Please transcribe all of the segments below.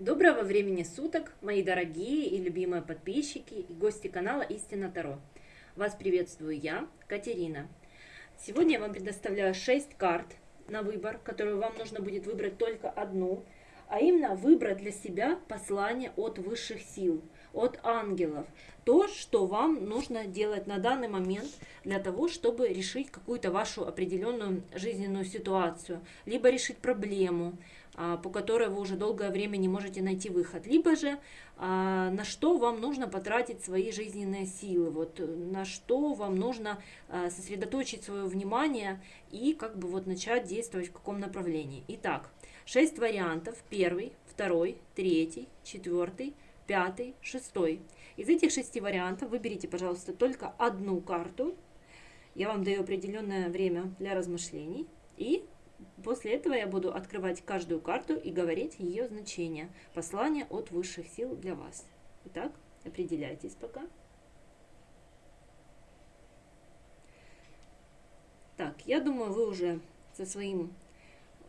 Доброго времени суток, мои дорогие и любимые подписчики и гости канала Истина Таро. Вас приветствую я, Катерина. Сегодня я вам предоставляю 6 карт на выбор, которую вам нужно будет выбрать только одну, а именно выбрать для себя послание от высших сил, от ангелов. То, что вам нужно делать на данный момент для того, чтобы решить какую-то вашу определенную жизненную ситуацию, либо решить проблему, а, по которой вы уже долгое время не можете найти выход, либо же а, на что вам нужно потратить свои жизненные силы, вот на что вам нужно а, сосредоточить свое внимание и как бы вот начать действовать в каком направлении. Итак, шесть вариантов. Первый, второй, третий, четвертый, пятый, шестой. Из этих шести вариантов выберите, пожалуйста, только одну карту. Я вам даю определенное время для размышлений. И После этого я буду открывать каждую карту и говорить ее значение. Послание от высших сил для вас. Итак, определяйтесь пока. Так, я думаю, вы уже со своим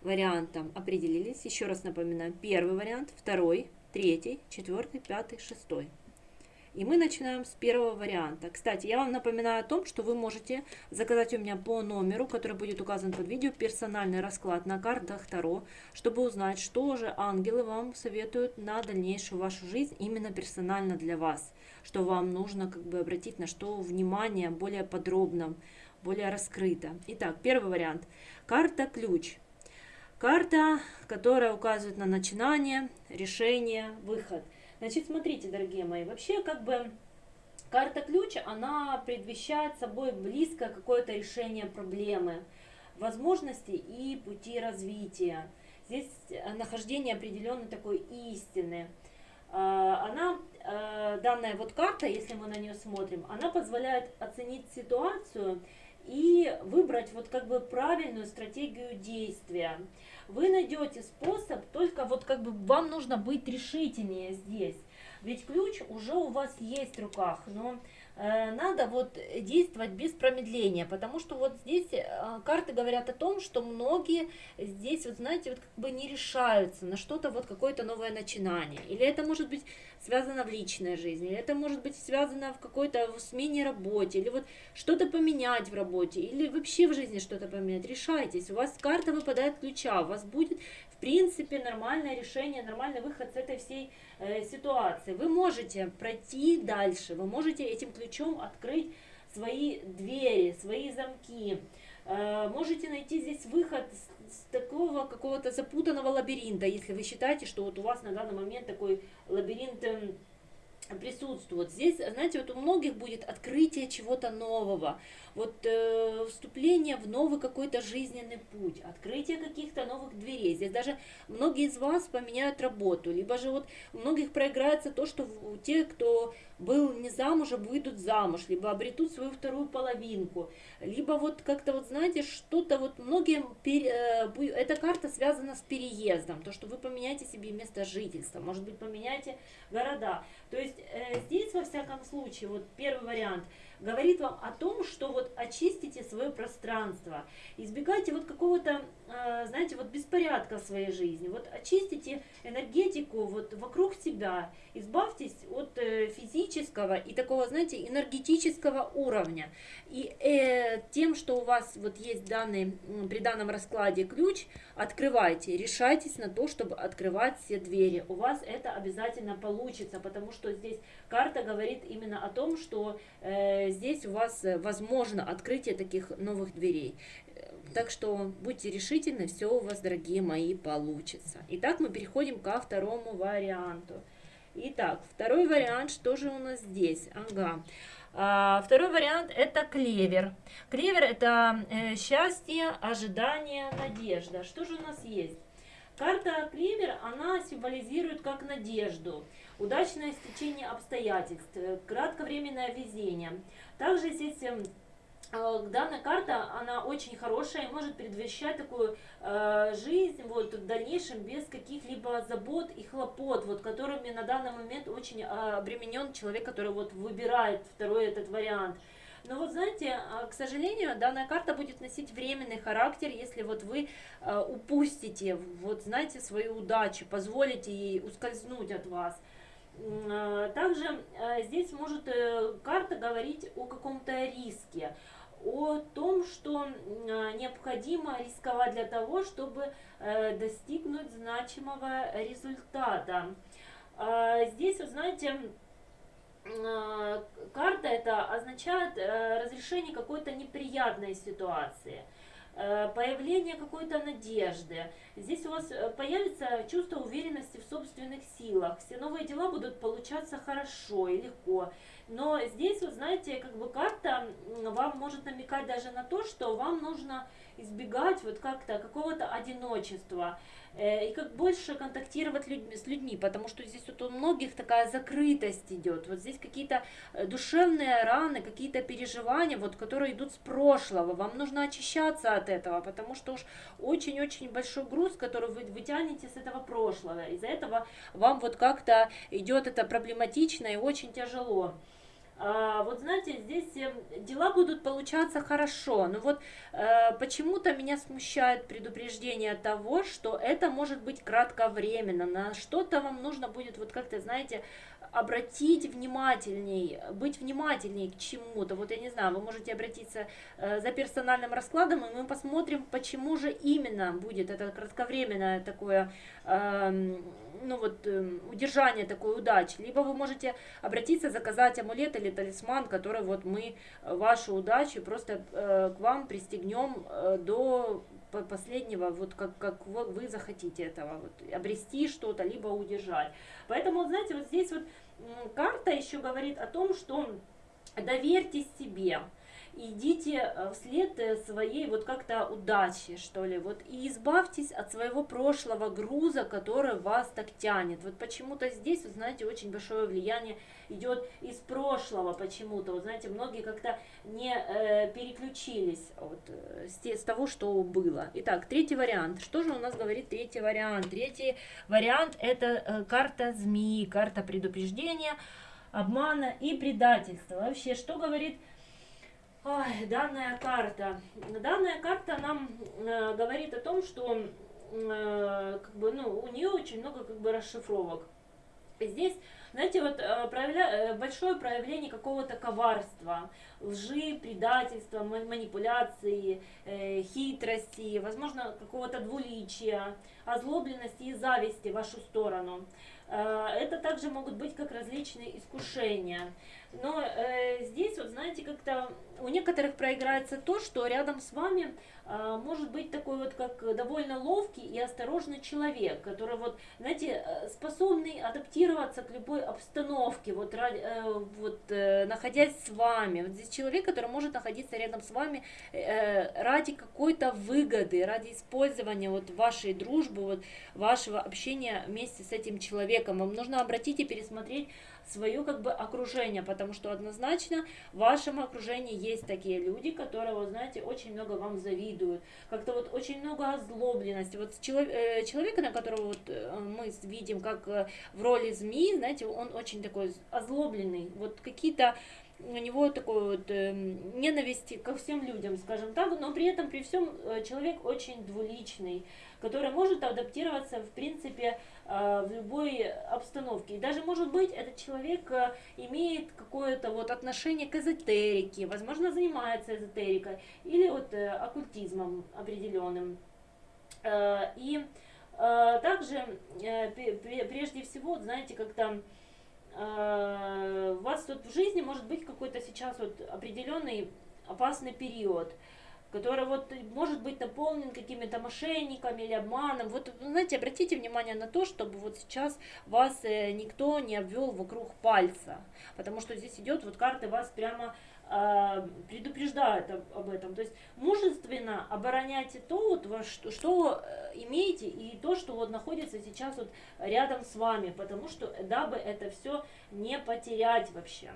вариантом определились. Еще раз напоминаю, первый вариант, второй, третий, четвертый, пятый, шестой. И мы начинаем с первого варианта. Кстати, я вам напоминаю о том, что вы можете заказать у меня по номеру, который будет указан под видео, персональный расклад на картах Таро, чтобы узнать, что же ангелы вам советуют на дальнейшую вашу жизнь именно персонально для вас, что вам нужно как бы обратить на что внимание более подробно, более раскрыто. Итак, первый вариант. Карта ключ. Карта, которая указывает на начинание, решение, выход – Значит, смотрите, дорогие мои, вообще как бы карта ключа, она предвещает собой близкое какое-то решение проблемы, возможности и пути развития. Здесь э, нахождение определенной такой истины. А, она, э, данная вот карта, если мы на нее смотрим, она позволяет оценить ситуацию и выбрать вот как бы правильную стратегию действия вы найдете способ, только вот как бы вам нужно быть решительнее здесь. Ведь ключ уже у вас есть в руках, но э, надо вот действовать без промедления, потому что вот здесь э, карты говорят о том, что многие здесь, вот знаете, вот как бы не решаются на что-то, вот какое-то новое начинание. Или это может быть связано в личной жизни, это может быть связано в какой-то смене работе, или вот что-то поменять в работе, или вообще в жизни что-то поменять. Решайтесь, у вас карта выпадает ключа, у вас будет в принципе нормальное решение, нормальный выход с этой всей э, ситуации. Вы можете пройти дальше, вы можете этим ключом открыть свои двери, свои замки, э, можете найти здесь выход такого какого-то запутанного лабиринта, если вы считаете, что вот у вас на данный момент такой лабиринт присутствует. Здесь, знаете, вот у многих будет открытие чего-то нового, вот э, вступление в новый какой-то жизненный путь, открытие каких-то новых дверей. Здесь даже многие из вас поменяют работу, либо же вот у многих проиграется то, что у тех, кто был не замужем, выйдут замуж, либо обретут свою вторую половинку, либо вот как-то вот, знаете, что-то вот многим, э, эта карта связана с переездом, то, что вы поменяете себе место жительства, может быть, поменяете города. То есть здесь, во всяком случае, вот первый вариант – говорит вам о том, что вот очистите свое пространство, избегайте вот какого-то, э, знаете, вот беспорядка в своей жизни, вот очистите энергетику вот вокруг себя, избавьтесь от э, физического и такого, знаете, энергетического уровня. И э, тем, что у вас вот есть данный, при данном раскладе ключ, открывайте, решайтесь на то, чтобы открывать все двери. У вас это обязательно получится, потому что здесь карта говорит именно о том, что э, здесь у вас э, возможно открытие таких новых дверей. Так что будьте решительны, все у вас, дорогие мои, получится. Итак, мы переходим ко второму варианту. Итак, второй вариант, что же у нас здесь? Ага. А, второй вариант это клевер. Клевер это э, счастье, ожидание, надежда. Что же у нас есть? Карта клевер, она символизирует как надежду, удачное стечение обстоятельств, э, кратковременное везение. Также здесь эм, э, данная карта, она очень хорошая и может предвещать такую э, жизнь вот, в дальнейшем без каких-либо забот и хлопот, вот, которыми на данный момент очень э, обременен человек, который вот, выбирает второй этот вариант. Но вот знаете, а, к сожалению, данная карта будет носить временный характер, если вот вы а, упустите, вот знаете, свою удачу, позволите ей ускользнуть от вас. А, также здесь может э, карта говорить о каком-то риске, о том, что необходимо рисковать для того, чтобы э, достигнуть значимого результата. Здесь, вы знаете, карта это означает э, разрешение какой-то неприятной ситуации э, появление какой-то надежды. Здесь у вас появится чувство уверенности в собственных силах. Все новые дела будут получаться хорошо и легко. Но здесь, вот знаете, как бы карта вам может намекать даже на то, что вам нужно избегать вот как-то какого-то одиночества. Э, и как больше контактировать людьми, с людьми, потому что здесь вот у многих такая закрытость идет, вот здесь какие-то э, душевные раны, какие-то переживания, вот, которые идут с прошлого, вам нужно очищаться от этого, потому что уж очень-очень большой груз, который вы вытянете с этого прошлого, из-за этого вам вот как-то идет это проблематично и очень тяжело. А, вот знаете, здесь э, дела будут получаться хорошо, но вот э, почему-то меня смущает предупреждение того, что это может быть кратковременно, на что-то вам нужно будет вот как-то, знаете, обратить внимательней, быть внимательней к чему-то. Вот я не знаю, вы можете обратиться э, за персональным раскладом, и мы посмотрим, почему же именно будет это кратковременное такое, ну вот, э, удержание такой удачи. Либо вы можете обратиться, заказать амулет или талисман, который вот мы вашу удачу просто э, к вам пристегнем э, до последнего, вот как, как вы захотите этого, вот, обрести что-то, либо удержать. Поэтому, знаете, вот здесь вот карта еще говорит о том, что доверьтесь себе идите э, вслед э, своей вот как-то удачи, что ли, вот и избавьтесь от своего прошлого груза, который вас так тянет. Вот почему-то здесь, вы знаете, очень большое влияние идет из прошлого почему-то. Вот знаете, многие как-то не э, переключились вот, э, с, с того, что было. Итак, третий вариант. Что же у нас говорит третий вариант? Третий вариант это э, карта змеи, карта предупреждения, обмана и предательства. Вообще, что говорит Ой, данная карта. Данная карта нам э, говорит о том, что э, как бы, ну, у нее очень много как бы расшифровок. Здесь, знаете, вот э, проявля... Э, большое проявление какого-то коварства, лжи, предательства, манипуляции, э, хитрости, возможно, какого-то двуличия, озлобленности и зависти в вашу сторону. Э, это также могут быть как различные искушения. Но э, здесь, вот знаете, как-то у некоторых проиграется то, что рядом с вами э, может быть такой вот как довольно ловкий и осторожный человек, который вот, знаете, э, способный адаптироваться к любой обстановке, вот, э, вот э, находясь с вами. Вот здесь человек, который может находиться рядом с вами э, ради какой-то выгоды, ради использования вот вашей дружбы, вот вашего общения вместе с этим человеком. Вам нужно обратить и пересмотреть свое как бы окружение, потому что однозначно в вашем окружении есть такие люди, которые, вот знаете, очень много вам завидуют, как-то вот очень много озлобленности. Вот человек, э, человека, на которого вот э, мы видим как э, в роли змеи, знаете, он очень такой озлобленный, вот какие-то у него такой вот э, ненависти ко всем людям, скажем так, но при этом при всем э, человек очень двуличный, который может адаптироваться, в принципе, в любой обстановке. И даже, может быть, этот человек э, имеет какое-то вот отношение к эзотерике, возможно, занимается эзотерикой или вот э, оккультизмом определенным. И также, прежде всего, знаете, как-то у вас тут в жизни может быть какой-то сейчас вот определенный опасный период – который вот может быть наполнен какими-то мошенниками или обманом. Вот, знаете, обратите внимание на то, чтобы вот сейчас вас э, никто не обвел вокруг пальца, потому что здесь идет вот карты вас прямо э, предупреждают об, об этом. То есть мужественно обороняйте то, вот, что, что э, имеете, и то, что вот находится сейчас вот рядом с вами, потому что дабы это все не потерять вообще.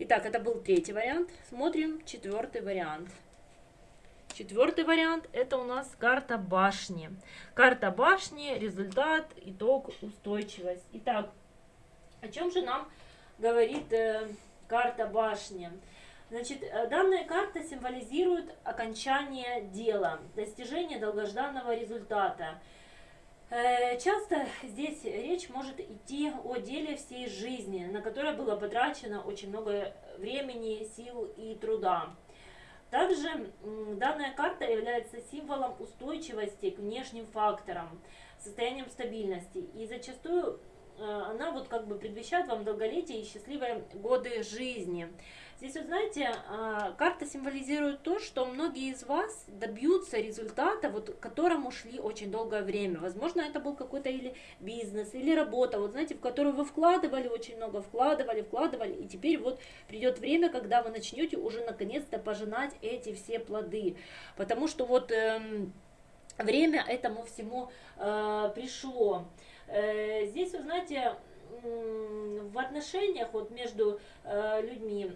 Итак, это был третий вариант. Смотрим четвертый вариант. Четвертый вариант это у нас карта башни. Карта башни, результат, итог, устойчивость. Итак, о чем же нам говорит э, карта башни? Значит, э, данная карта символизирует окончание дела, достижение долгожданного результата. Э, часто здесь речь может идти о деле всей жизни, на которое было потрачено очень много времени, сил и труда. Также данная карта является символом устойчивости к внешним факторам, состоянием стабильности. И зачастую э, она вот как бы предвещает вам долголетие и счастливые годы жизни. Здесь, вот знаете, а, карта символизирует то, что многие из вас добьются результата, вот, к которому шли очень долгое время. Возможно, это был какой-то или бизнес, или работа, вот знаете, в которую вы вкладывали очень много, вкладывали, вкладывали, и теперь вот придет время, когда вы начнете уже наконец-то пожинать эти все плоды. Потому что вот эм, время этому всему э, пришло. Э, здесь, вы знаете, в отношениях вот между э, людьми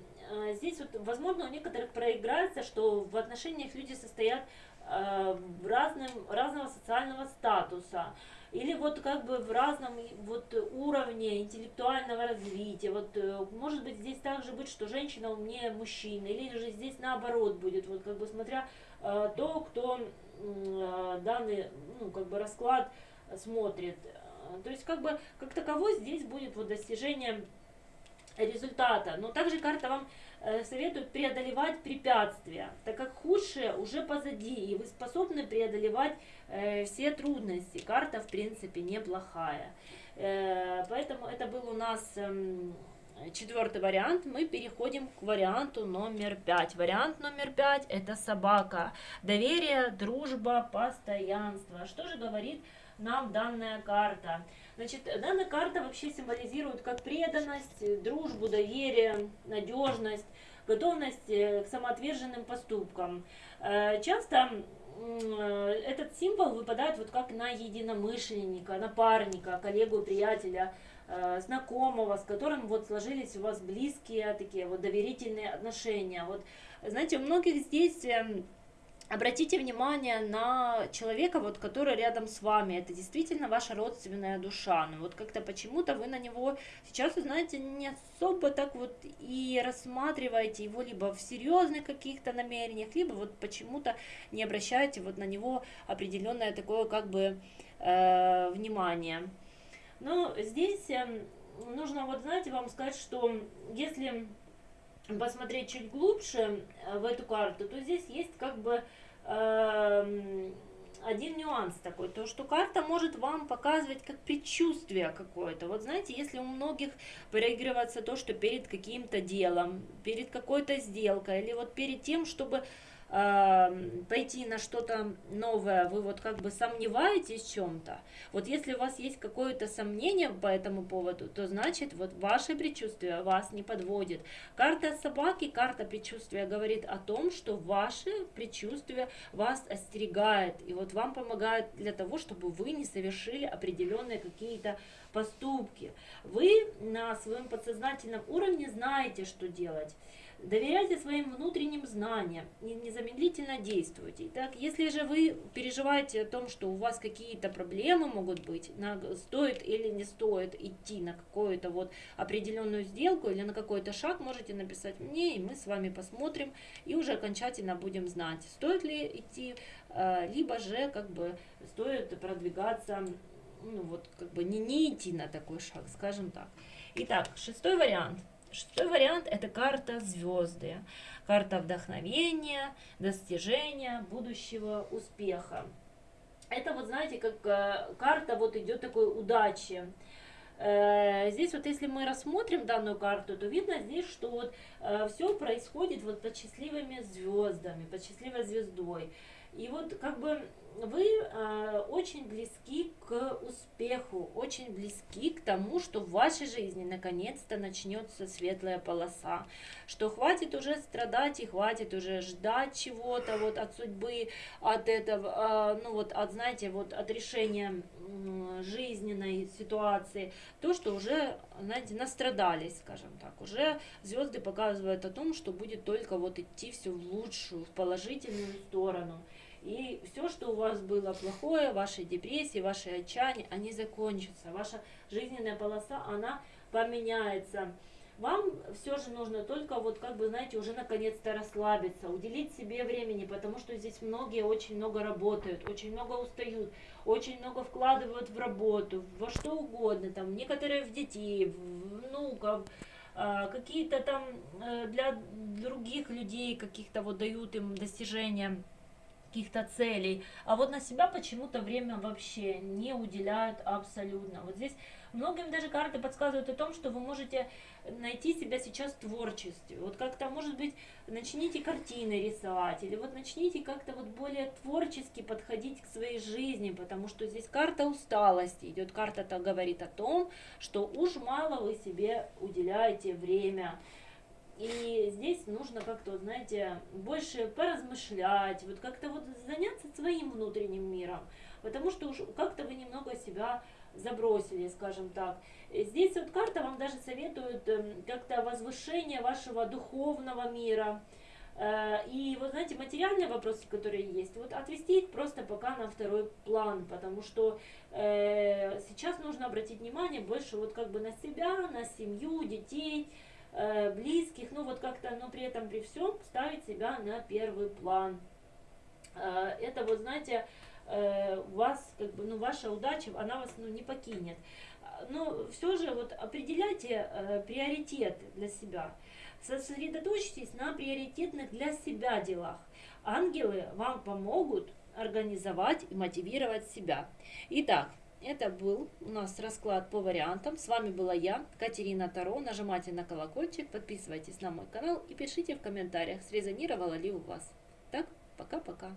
здесь вот, возможно, у некоторых проиграется, что в отношениях люди состоят э, в разным, разного социального статуса или вот как бы в разном вот уровне интеллектуального развития. Вот э, может быть здесь также быть, что женщина умнее мужчины, или же здесь наоборот будет, вот как бы смотря то, кто данный ну, как бы расклад смотрит. То есть как бы как таково здесь будет вот достижение результата. Но также карта вам э, советует преодолевать препятствия, так как худшее уже позади, и вы способны преодолевать э, все трудности. Карта, в принципе, неплохая. Э, поэтому это был у нас эм, четвертый вариант. Мы переходим к варианту номер пять. Вариант номер пять – это собака. Доверие, дружба, постоянство. Что же говорит нам данная карта? Значит, данная карта вообще символизирует как преданность, дружбу, доверие, надежность, готовность э, к самоотверженным поступкам. Э, часто этот символ выпадает вот как на единомышленника, напарника, коллегу, приятеля, э, знакомого, с которым вот сложились у вас близкие такие вот доверительные отношения. Вот, знаете, у многих здесь эм, Обратите внимание на человека, вот, который рядом с вами. Это действительно ваша родственная душа. Но вот как-то почему-то вы на него сейчас, знаете, не особо так вот и рассматриваете его либо в серьезных каких-то намерениях, либо вот почему-то не обращаете вот на него определенное такое как бы э, внимание. Но здесь э, нужно вот, знаете, вам сказать, что если посмотреть чуть глубже э, в эту карту, то здесь есть как бы э, один нюанс такой, то что карта может вам показывать как предчувствие какое-то. Вот знаете, если у многих проигрывается то, что перед каким-то делом, перед какой-то сделкой, или вот перед тем, чтобы пойти на что-то новое, вы вот как бы сомневаетесь в чем-то, вот если у вас есть какое-то сомнение по этому поводу, то значит вот ваше предчувствие вас не подводит. Карта собаки, карта предчувствия говорит о том, что ваше предчувствие вас остерегает, и вот вам помогает для того, чтобы вы не совершили определенные какие-то поступки. Вы на своем подсознательном уровне знаете, что делать. Доверяйте своим внутренним знаниям и незамедлительно действуйте. Итак, если же вы переживаете о том, что у вас какие-то проблемы могут быть, на, стоит или не стоит идти на какую-то вот определенную сделку или на какой-то шаг, можете написать мне, и мы с вами посмотрим и уже окончательно будем знать, стоит ли идти, э, либо же как бы стоит продвигаться, ну вот как бы не, не идти на такой шаг, скажем так. Итак, шестой вариант – Шестой вариант – это карта звезды. Карта вдохновения, достижения, будущего успеха. Это вот, знаете, как э, карта вот идет такой удачи. Э, здесь вот если мы рассмотрим данную карту, то видно здесь, что вот э, все происходит вот под счастливыми звездами, под счастливой звездой. И вот как бы вы э, очень близки к успеху, очень близки к тому, что в вашей жизни наконец-то начнется светлая полоса, что хватит уже страдать и хватит уже ждать чего-то вот от судьбы, от этого, э, ну вот от, знаете, вот от решения э, жизненной ситуации, то, что уже, знаете, настрадались, скажем так, уже звезды показывают о том, что будет только вот идти все в лучшую, в положительную сторону. И все, что у вас было плохое, ваши депрессии, ваши отчаяния, они закончатся. Ваша жизненная полоса, она поменяется. вам все же нужно только вот как бы, знаете, уже наконец-то расслабиться, уделить себе времени, потому что здесь многие очень много работают, очень много устают, очень много вкладывают в работу, во что угодно, там, некоторые в детей, в внуков, а, какие-то там э, для других людей каких-то вот дают им достижения каких-то целей, а вот на себя почему-то время вообще не уделяют абсолютно. Вот здесь многим даже карты подсказывают о том, что вы можете найти себя сейчас в творчестве. Вот как-то, может быть, начните картины рисовать, или вот начните как-то вот более творчески подходить к своей жизни, потому что здесь карта усталости идет, карта-то говорит о том, что уж мало вы себе уделяете время, и здесь нужно как-то, знаете, больше поразмышлять, вот как-то вот заняться своим внутренним миром, потому что уж как-то вы немного себя забросили, скажем так. Здесь вот карта вам даже советует эм, как-то возвышение вашего духовного мира, э, и вот знаете, материальные вопросы, которые есть, вот отвести их просто пока на второй план, потому что э, сейчас нужно обратить внимание больше вот как бы на себя, на семью, детей, Э, близких, ну вот как-то, но при этом при всем ставить себя на первый план. Э, это вот, знаете, э, у вас, как бы, ну, ваша удача, она вас, ну, не покинет. Но все же вот определяйте приоритеты для себя. Сосредоточьтесь на приоритетных для себя делах. Ангелы вам помогут организовать и мотивировать себя. Итак, это был у нас расклад по вариантам. С вами была я, Катерина Таро. Нажимайте на колокольчик, подписывайтесь на мой канал и пишите в комментариях, срезонировало ли у вас. Так, пока-пока.